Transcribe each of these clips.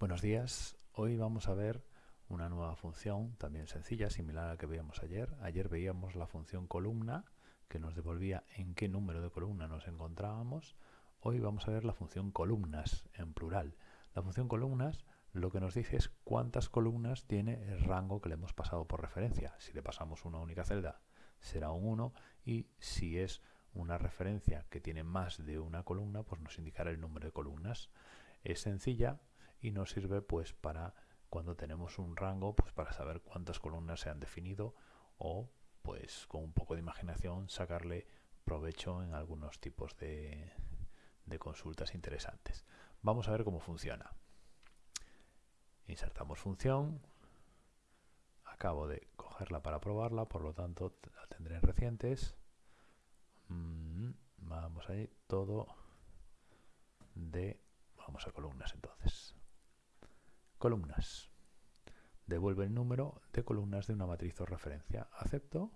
Buenos días, hoy vamos a ver una nueva función también sencilla, similar a la que veíamos ayer. Ayer veíamos la función columna que nos devolvía en qué número de columna nos encontrábamos. Hoy vamos a ver la función columnas en plural. La función columnas lo que nos dice es cuántas columnas tiene el rango que le hemos pasado por referencia. Si le pasamos una única celda será un 1 y si es una referencia que tiene más de una columna, pues nos indicará el número de columnas. Es sencilla, y nos sirve pues para cuando tenemos un rango pues para saber cuántas columnas se han definido o pues con un poco de imaginación sacarle provecho en algunos tipos de, consultas interesantes. Vamos a ver cómo funciona. Insertamos función. Acabo de cogerla para probarla, por lo tanto la tendré en recientes. Mm, vamos ahí, todo de... Vamos a columnas entonces. Columnas. Devuelve el número de columnas de una matriz o referencia. Acepto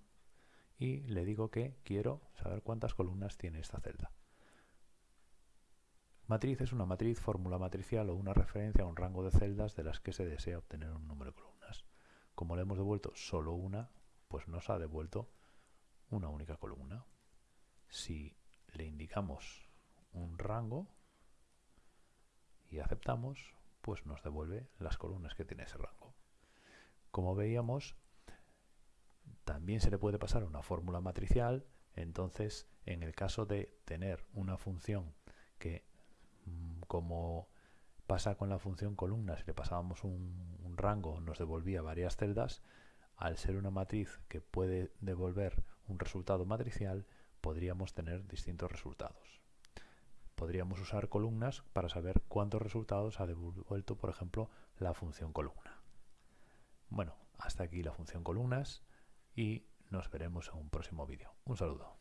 y le digo que quiero saber cuántas columnas tiene esta celda. Matriz es una matriz, fórmula matricial o una referencia a un rango de celdas de las que se desea obtener un número de columnas. Como le hemos devuelto solo una, pues nos ha devuelto una única columna. Si le indicamos un rango y aceptamos, pues nos devuelve las columnas que tiene ese rango. Como veíamos, también se le puede pasar una fórmula matricial, entonces en el caso de tener una función que mm, como pasa con la función columna, si le pasábamos un, un, rango nos devolvía varias celdas, al ser una matriz que puede devolver un resultado matricial, podríamos tener distintos resultados podríamos usar columnas para saber cuántos resultados ha devuelto, por ejemplo, la función columna. Bueno, hasta aquí la función columnas y nos veremos en un próximo vídeo. Un saludo.